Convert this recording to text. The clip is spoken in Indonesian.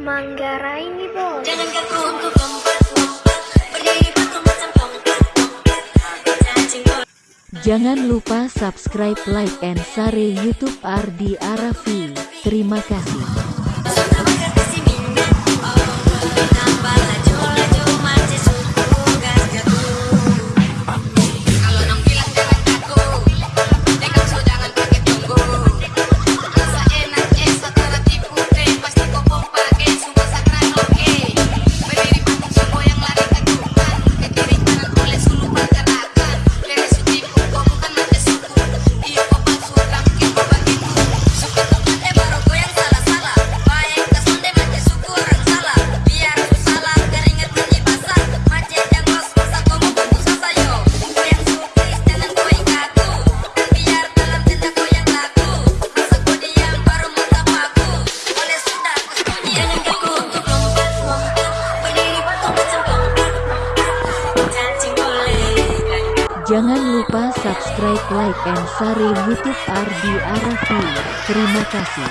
Manggarai ini bos. Jangan kaku untuk. Jangan lupa subscribe, like, and share YouTube Ardi Arafi. Terima kasih. Jangan lupa subscribe, like, and share YouTube Ardi Arafi. Terima kasih.